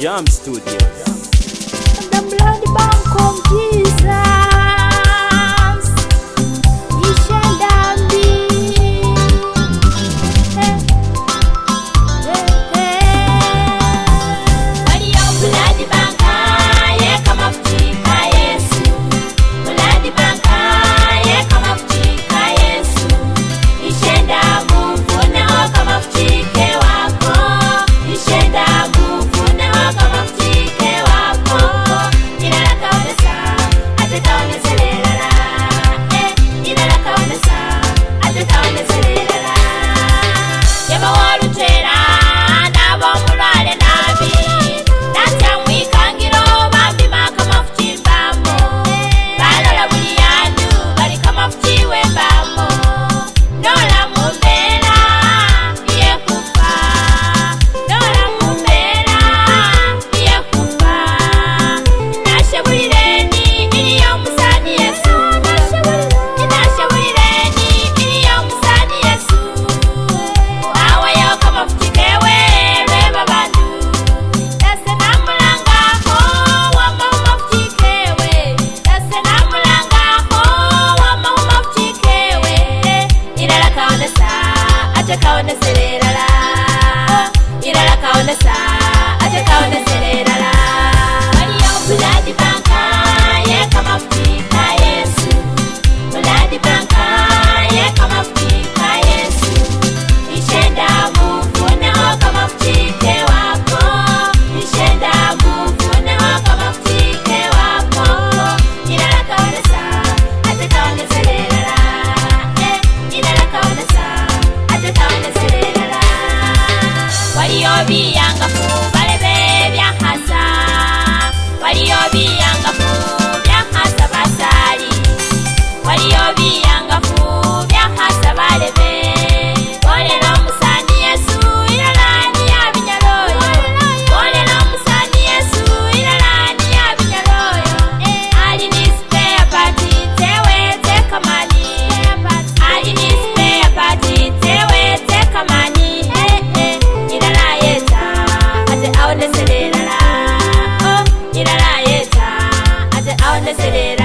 Jam Studios. Ate kaoneselelala Ilala kaonesa ate awa desererara o oh, nyirara yeta. Ate awa deserera